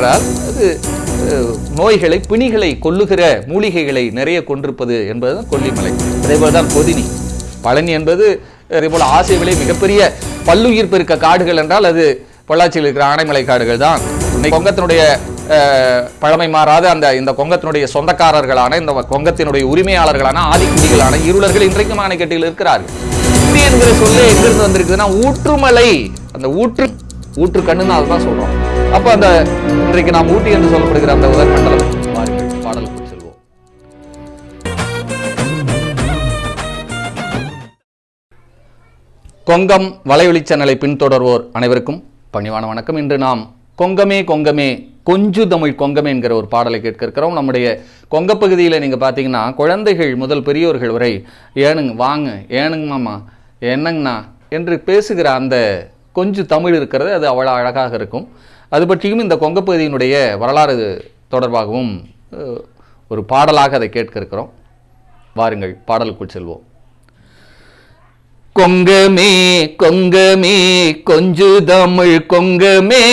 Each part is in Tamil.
என்றால் அது நோய்களை பிணிகளை கொல்லுகிற மூலிகைகளை நிறைய கொண்டிருப்பது என்பதுதான் கொல்லிமலை. அதேபோல தான் பொதினி பழனி என்பது அதேபோல் ஆசை விலை மிகப்பெரிய பல்லுயிர் பெருக்க காடுகள் என்றால் அது பொள்ளாச்சியில் இருக்கிற ஆனைமலை காடுகள் தான் இன்னைக்கு கொங்கத்தினுடைய பழமை மாறாத அந்த இந்த கொங்கத்தினுடைய சொந்தக்காரர்களான இந்த கொங்கத்தினுடைய உரிமையாளர்களான ஆதிக்குடிகளான இருளர்கள் இன்றைக்கும் ஆணைக்கட்டியில் இருக்கிறார்கள். ஊட்டி என்கிற சொல்லே எங்கிருந்து வந்திருக்குதுன்னா ஊற்றுமலை. அந்த ஊற்று ஊற்று கண்ணுன்னு அதுதான் சொல்றோம். அப்ப அந்த இன்றைக்கு நாம் ஊட்டி என்று சொல்லப்படுகிற அந்த உதர் மண்டலம் பாருங்கள் பாடலுக்கு செல்வோம். கொங்கம் வலையொலி சேனலை பின்தொடர்வோர் அனைவருக்கும் பணிவான வணக்கம். இன்று நாம் கொங்கமே கொங்கமே கொஞ்சு தமிழ் கொங்கமே என்கிற ஒரு பாடலை கேட்க இருக்கிறோம். நம்முடைய கொங்க பகுதியில் நீங்கள் பார்த்தீங்கன்னா குழந்தைகள் முதல் பெரியோர்கள் வரை ஏனுங்க வாங்க ஏனுங்க மாமா என்னங்கண்ணா? என்று பேசுகிற அந்த கொஞ்சு தமிழ் இருக்கிறது அது அவ்வளோ அழகாக இருக்கும். அது பற்றியும் இந்த கொங்க பகுதியினுடைய வரலாறு தொடர்பாகவும் ஒரு பாடலாக அதை கேட்க இருக்கிறோம் வாருங்கள் பாடலுக்குள் செல்வோம். கொங்கமே கொங்கமே கொஞ்சு தமிழ் கொங்கமே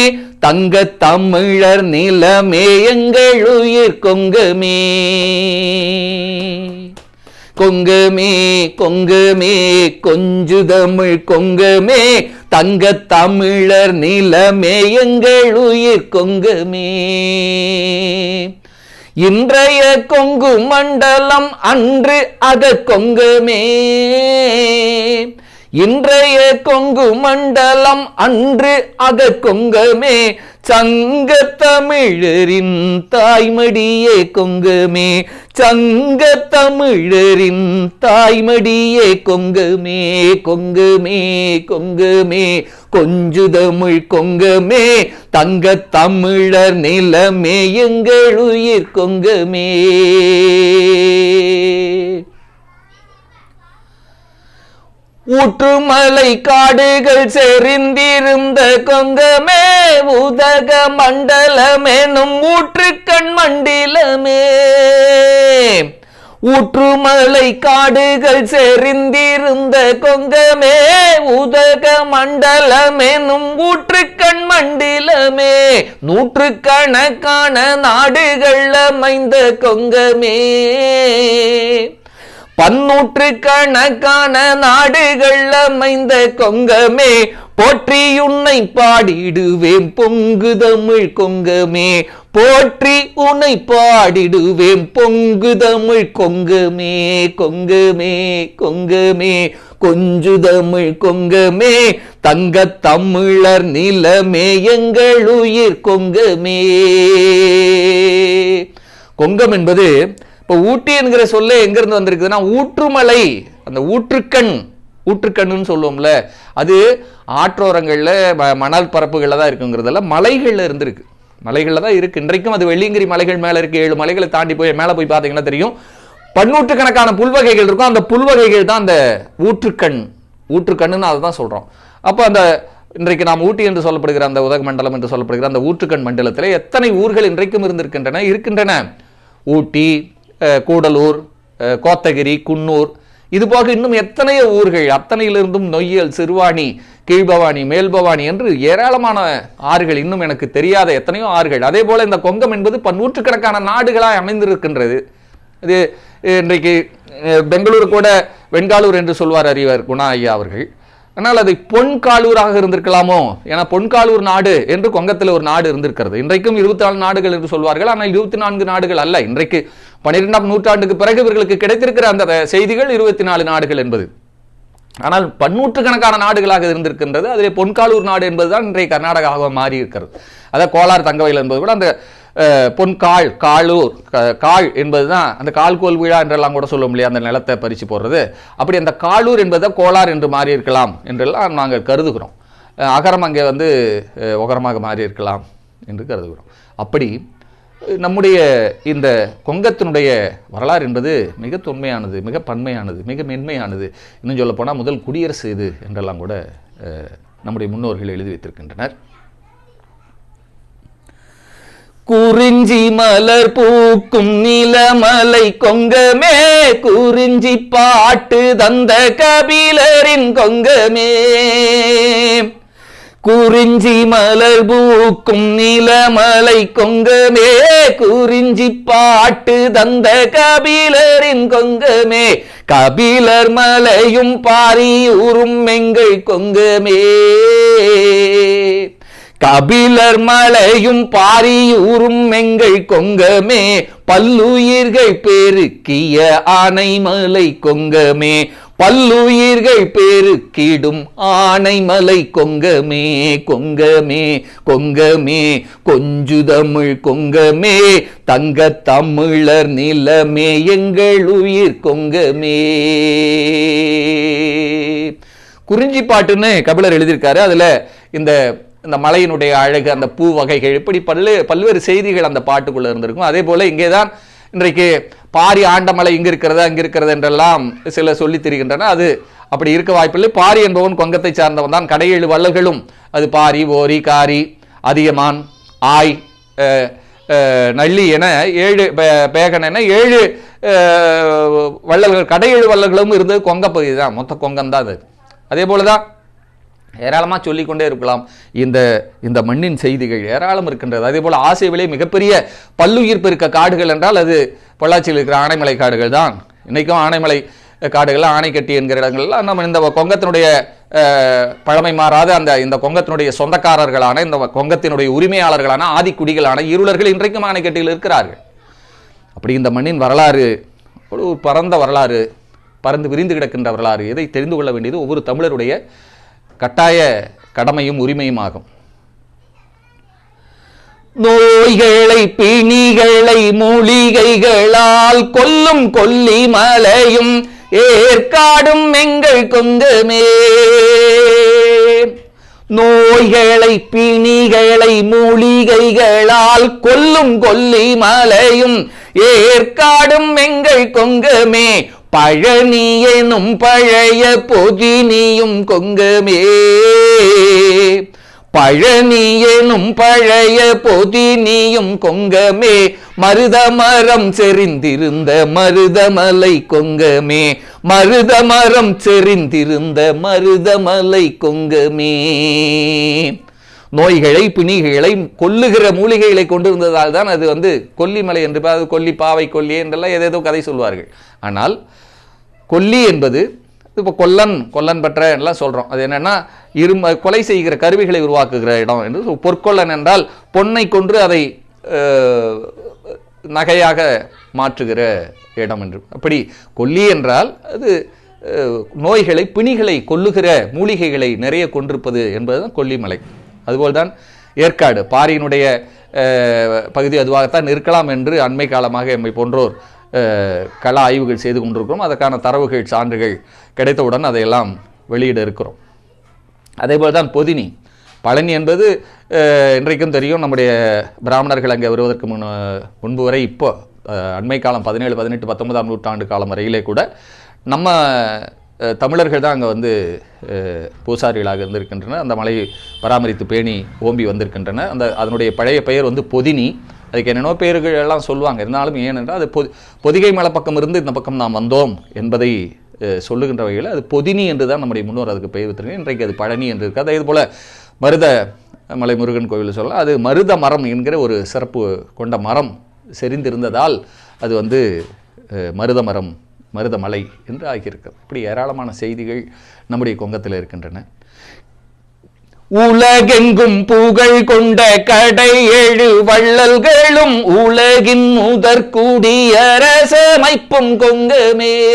தங்க தமிழர் நிலமே எங்கள் உயிர் கொங்கமே. கொங்குமே கொங்குமே கொஞ்சு தமிழ் கொங்குமே தங்க தமிழர் நிலமே எங்கள் உயிர் கொங்குமே. இன்றைய கொங்கு மண்டலம் அன்று அத கொங்குமே. இன்றைய கொங்கு மண்டலம் அன்று அக கொங்கமே சங்க தமிழரின் தாய்மடியே கொங்கமே சங்க தமிழரின் தாய்மடியே கொங்கமே கொங்குமே கொங்குமே கொஞ்சு தமிழ் கொங்கமே தங்க தமிழர் நிலமே எங்கள் உயிர் கொங்கமே. ஊற்றுமலை காடுகள் செறிந்திருந்த கொங்கமே உதக மண்டலமெனும் ஊற்றுக்கண் மண்டிலமே. ஊற்றுமலை காடுகள் செறிந்திருந்த கொங்கமே உதக மண்டலமெனும் ஊற்றுக்கண் மண்டிலமே. நூற்றுக்கணக்கான நாடுகள் அமைந்த கொங்கமே. பன்னூற்று கணக்கான நாடுகள் அமைந்த கொங்கமே போற்றி உன்னை பாடிடுவேன் பொங்கு தமிழ் கொங்கமே. போற்றி உன்னை பாடிடுவேன் பொங்கு தமிழ் கொங்கமே கொங்கமே கொங்கமே. கொஞ்சு தமிழ் கொங்கமே தங்க தமிழர் நிலமே எங்கள் உயிர் கொங்கமே. கொங்கம் என்பது இப்போ ஊட்டி என்கிற சொல்ல எங்கேருந்து வந்திருக்குதுன்னா ஊற்றுமலை அந்த ஊற்றுக்கண் ஊற்றுக்கண்ணுன்னு சொல்லுவோம்ல அது ஆற்றோரங்களில் ம- மணல் பரப்புகளில் தான் இருக்குங்கிறதுல மலைகளில் இருந்திருக்கு. மலைகளில் தான் இருக்குது இன்றைக்கும் அது வெள்ளியங்கிரி மலைகள் மேலே இருக்குது ஏழு மலைகளை தாண்டி போய் மேலே போய் பார்த்தீங்கன்னா தெரியும். பன்னூற்றுக்கணக்கான புல்வகைகள் இருக்கும். அந்த புல்வகைகள் தான் அந்த ஊற்றுக்கண். ஊற்றுக்கண்ணுன்னு அதை தான் சொல்கிறோம் அப்போ அந்த இன்றைக்கு நாம் ஊட்டி என்று சொல்லப்படுகிற அந்த உதகமண்டலம் என்று சொல்லப்படுகிற அந்த ஊற்றுக்கண் மண்டலத்தில் எத்தனை ஊர்கள் இன்றைக்கும் இருந்திருக்கின்றன இருக்கின்றன? ஊட்டி கூடலூர் கோத்தகிரி குன்னூர். இதுபோக இன்னும் எத்தனையோ ஊர்கள் அத்தனையிலிருந்தும் நொய்யல் சிறுவாணி கீழ்பவானி மேல்பவானி என்று ஏராளமான ஆறுகள் இன்னும் எனக்கு தெரியாத எத்தனையோ ஆறுகள். அதே போல இந்த கொங்கம் என்பது பன்னூற்றுக்கணக்கான நாடுகளாய் அமைந்திருக்கின்றது. இது இன்றைக்கு பெங்களூர் பெங்களூரு கூட வெண்காலூர் என்று சொல்வார் அறிவர் குணா ஐயா அவர்கள். ஆனால் அது பொன்காலூராக இருந்திருக்கலாமோ? ஏன்னா பொன்காலூர் நாடு என்று கொங்கத்தில் ஒரு நாடு இருந்திருக்கிறது. இன்றைக்கும் இருபத்தி நாலு நாடுகள் என்று சொல்வார்கள். ஆனால் இருபத்தி நான்கு நாடுகள் அல்ல. இன்றைக்கு பன்னிரெண்டாம் நூற்றாண்டுக்கு பிறகு இவர்களுக்கு கிடைத்திருக்கிற அந்த செய்திகள் இருபத்தி நாலு நாடுகள் என்பது. ஆனால் பன்னூற்றுக்கணக்கான நாடுகளாக இருந்திருக்கின்றது. அதிலே பொன்காலூர் நாடு என்பதுதான் இன்றைய கர்நாடகாவாக மாறி இருக்கிறது அதாவது கோலார் தங்கவயல் என்பது கூட அந்த பொன்கால் காலூர் காள் என்பதுதான் அந்த கால்கோல் விழா என்றெல்லாம் கூட சொல்லும் இல்லையா? அந்த நிலத்தை பறிச்சு போடுறது. அப்படி அந்த காலூர் என்பதை கோளார் என்று மாறி இருக்கலாம் என்றெல்லாம் நாங்கள் கருதுகிறோம். அகரம் அங்கே வந்து உகரமாக மாறி இருக்கலாம் என்று கருதுகிறோம். அப்படி நம்முடைய இந்த கொங்கத்தினுடைய வரலாறு என்பது மிக தொன்மையானது மிக பன்மையானது மிக மென்மையானது. இன்னும் சொல்லப் போனால் முதல் குடியரசு இது என்றெல்லாம் கூட நம்முடைய முன்னோர்கள் எழுதி வைத்திருக்கின்றனர். குறிஞ்சி மலர் பூக்கும் நிலமலை கொங்கமே. குறிஞ்சி பாட்டு தந்த கபிலரின் கொங்கமே. குறிஞ்சி மலர் பூக்கும் நிலமலை கொங்கமே. குறிஞ்சி பாட்டு தந்த கபிலரின் கொங்கமே. கபிலர் மலையும் பாரியூரும் எங்கள் கொங்கமே. கபிலர் மலையும் பாரியூரும் எங்கள் கொங்கமே பல்லுயிர்கள் பெருக்கிய ஆனைமலை கொங்கமே. பல்லுயிர்கள் பெருக்கிடும் ஆனைமலை கொங்கமே கொங்கமே கொங்கமே. கொஞ்சு தமிழ் கொங்கமே தங்க தமிழர் நிலமே எங்கள் உயிர் கொங்கமே. குறிஞ்சி பாட்டுன்னு கபிலர் எழுதியிருக்காரு. அதுல இந்த இந்த மலையினுடைய அழகு அந்த பூ வகைகள் இப்படி பல்லு பல்வேறு செய்திகள் அந்த பாட்டுக்குள்ள இருந்திருக்கும். அதே போல இங்கே தான் இன்றைக்கு பாரி ஆண்டமலை இங்க இருக்கிறதா அங்கே இருக்கிறது என்றெல்லாம் சில சொல்லி திரிகின்றன அது அப்படி இருக்க வாய்ப்பில்லை. பாரி என்பவன் கொங்கத்தை சார்ந்தவன் தான். கடையேழு வள்ளல்களும் அது பாரி ஓரி காரி அதியமான் ஆய் நள்ளி என ஏழு பே- பேகன் என ஏழு வள்ளல்கள் கடையேழு வள்ளல்களும் இருந்தது. கொங்க பகுதி தான். மொத்த கொங்கம் தான் அது. அதே போல தான் ஏராளமாக சொல்லிக்கொண்டே இருக்கலாம். இந்த இந்த மண்ணின் செய்திகள் ஏராளம் இருக்கின்றது. அதே போல் ஆசியாவிலே மிகப்பெரிய பல்லுயிர் பெருக்க காடுகள் என்றால் அது பொள்ளாச்சியில் இருக்கிற ஆனைமலை காடுகள் தான். இன்றைக்கும் ஆனைமலை காடுகள் ஆனைக்கட்டி என்கிற இடங்கள்லாம் நம்ம இந்த கொங்கத்தினுடைய பழமை மாறாத அந்த இந்த கொங்கத்தினுடைய சொந்தக்காரர்களான இந்த கொங்கத்தினுடைய உரிமையாளர்களான ஆதிக்குடிகளான இருளர்கள் இன்றைக்கும் ஆணைக்கட்டியில் இருக்கிறார்கள். அப்படி இந்த மண்ணின் வரலாறு ஒரு ஒரு பரந்த வரலாறு பறந்து விரிந்து கிடக்கின்ற வரலாறு இதை தெரிந்து கொள்ள வேண்டியது ஒவ்வொரு தமிழருடைய கட்டாய கடமையும் உரிமையும் ஆகும் நோய்களை பிணிகளை மூலிகைகளால் கொல்லும் கொல்லி மலையும் ஏற்காடும் எங்கள் கொங்குமே. நோய்களை பிணிகளை மூலிகைகளால் கொல்லும் கொல்லி மலையும் ஏற்காடும் எங்கள் கொங்குமே. பழனியனும் பழைய பொதினியும் கொங்கமே. பழனியனும் பழைய பொதினியும் கொங்கமே. மருதமரம் செறிந்திருந்த மருதமலை கொங்கமே. மருதமரம் செறிந்திருந்த மருதமலை கொங்கமே. நோய்களை பிணிகளை கொல்லுகிற மூலிகைகளை கொண்டிருந்ததால் தான் அது வந்து கொல்லிமலை என்று அது கொல்லி பாவை கொல்லி என்றெல்லாம் ஏதேதோ கதை சொல்வார்கள். ஆனால் கொல்லி என்பது இப்போ கொல்லன் கொல்லன் பெற்ற எல்லாம் சொல்கிறோம் அது என்னென்னா இரும கொலை செய்கிற கருவிகளை உருவாக்குகிற இடம் என்று பொற்கொல்லன் என்றால் பொன்னை கொன்று அதை நகையாக மாற்றுகிற இடம் என்று. அப்படி கொல்லி என்றால் அது நோய்களை பிணிகளை கொல்லுகிற மூலிகைகளை நிறைய கொண்டிருப்பது என்பதுதான் கொல்லிமலை. அதுபோல்தான் ஏற்காடு பாரியினுடைய பகுதி அதுவாகத்தான் இருக்கலாம் என்று அண்மை காலமாக எம்மை போன்றோர் கலா கள ஆய்வுகள் செய்து கொண்டிருக்கிறோம். அதற்கான தரவுகள் சான்றுகள் கிடைத்தவுடன் அதையெல்லாம் வெளியிட இருக்கிறோம். அதேபோல் தான் பொதினி. பழனி என்பது இன்றைக்கும் தெரியும் நம்முடைய பிராமணர்கள் அங்கே வருவதற்கு முன் முன்பு வரை இப்போ அண்மை காலம் பதினேழு பதினெட்டு பத்தொன்பதாம் நூற்றாண்டு காலம் வரையிலே கூட நம்ம தமிழர்கள் தான் அங்கே வந்து பூசாரிகளாக இருந்திருக்கின்றன அந்த மலையை பராமரித்து பேணி ஓம்பி வந்திருக்கின்றன அந்த அதனுடைய பழைய பெயர் வந்து பொதினி. அதுக்கு என்னென்னோ பெயர்கள் எல்லாம் சொல்லுவாங்க. இருந்தாலும் ஏனென்றால் அது பொ பொதிகை மலை பக்கம் இருந்து இந்த பக்கம் நாம் வந்தோம் என்பதை சொல்லுகின்ற வகையில் அது பொதினி என்று தான் நம்முடைய முன்னோர் அதுக்கு பெயர் வைத்திருக்காங்க இன்றைக்கு அது பழனி என்று இருக்குது அதே போல் மருத மலை முருகன் கோவில் சொல்லலாம். அது மருத மரம் என்கிற ஒரு சிறப்பு கொண்ட மரம் செறிந்திருந்ததால் அது வந்து மருத மரம் மருதமலை என்று ஆகியிருக்கிறது இப்படி ஏராளமான செய்திகள் நம்முடைய கொங்கத்தில் இருக்கின்றன. உலகெங்கும் புகழ் கொண்ட கடை ஏழு வள்ளல்களும் உலகின் முதற் கொங்குமே.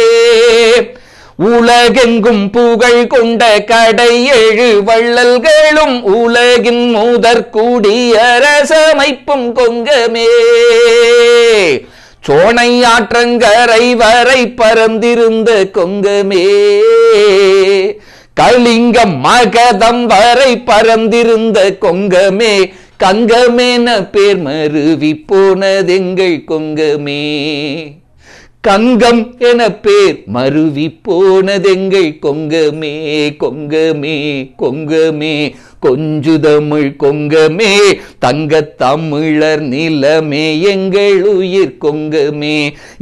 உலகெங்கும் புகழ் கொண்ட கடை ஏழு வள்ளல்களும் உலகின் முதற் கொங்குமே கொங்கமே. சோனை ஆற்றங்கரை வரை பரந்திருந்த கொங்கமே. கலிங்கம் மகதம் வரை பரந்திருந்த கொங்கமே. கங்கமேன பேர் மருவி போனதெங்கள் கொங்கமே. கங்கம் என பேர் மருவி போனதெங்கள் கொங்கமே. கொங்கமே கொங்கமே. கொஞ்சு தமிழ் கொங்கமே தங்க தமிழர் நிலமே எங்கள் உயிர் கொங்கமே.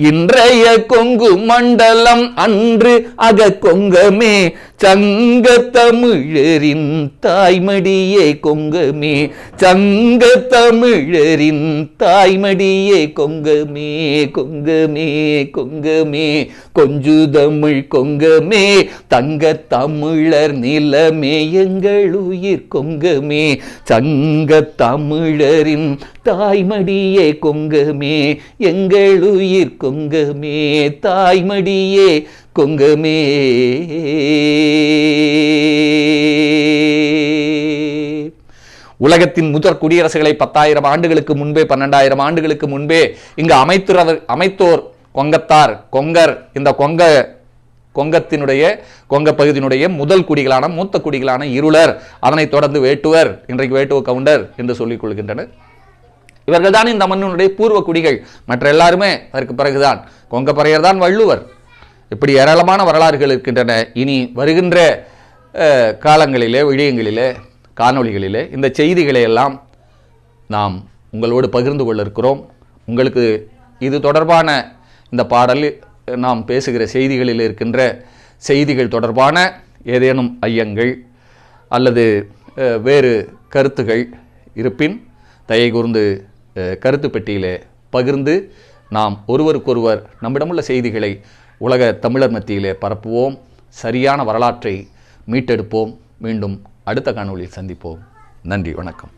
இன்றைய கொங்கு மண்டலம் அன்று அக கொங்கமே சங்க தமிழரின் தாய்மடியே கொங்கமே. சங்க தமிழரின் தாய்மடியே கொங்கமே கொங்கமே கொங்கமே. கொஞ்சு தமிழ் கொங்கமே தங்க தமிழர் நிலமே எங்கள் உயிர் கொங்கமே சங்க தமிழரின் தாய்மடியே கொங்கமே எங்கள் உயிர் கொங்கமே தாய்மடியே கொங்கமே. உலகத்தின் முதற் குடியரசுகளை பத்தாயிரம் ஆண்டுகளுக்கு முன்பே பன்னெண்டாயிரம் ஆண்டுகளுக்கு முன்பே இங்கு அமைத்துறவர் அமைத்தோர் கொங்கத்தார் கொங்கர் இந்த கொங்க கொங்கத்தினுடைய கொங்க பகுதியினுடைய முதல் குடிகளான மூத்த குடிகளான இருளர். அதனைத் தொடர்ந்து வேட்டுவர் இன்றைக்கு வேட்டுவ கவுண்டர் என்று சொல்லிக் கொள்கின்றனர். இவர்கள் தான் இந்த மண்ணினுடைய பூர்வ குடிகள். மற்ற எல்லாருமே அதற்கு பிறகுதான். கொங்க பறையர் தான் வள்ளுவர். இப்படி ஏராளமான வரலாறுகள் இருக்கின்றன. இனி வருகின்ற காலங்களிலே விழியங்களிலே காணொளிகளிலே இந்த செய்திகளை எல்லாம் நாம் உங்களோடு பகிர்ந்து கொள்ள இருக்கிறோம். உங்களுக்கு இது தொடர்பான இந்த பாடல் நாம் பேசுகிற செய்திகளில் இருக்கின்ற செய்திகள் தொடர்பான ஏதேனும் ஐயங்கள் அல்லது வேறு கருத்துகள் இருப்பின் தயை கூர்ந்து கருத்து பெட்டியிலே பகிர்ந்து நாம் ஒருவருக்கொருவர் நம்மிடமுள்ள செய்திகளை உலக தமிழர் மத்தியிலே பரப்புவோம் சரியான வரலாற்றை மீட்டெடுப்போம். மீண்டும் அடுத்த காணொளியில் சந்திப்போம். நன்றி வணக்கம்.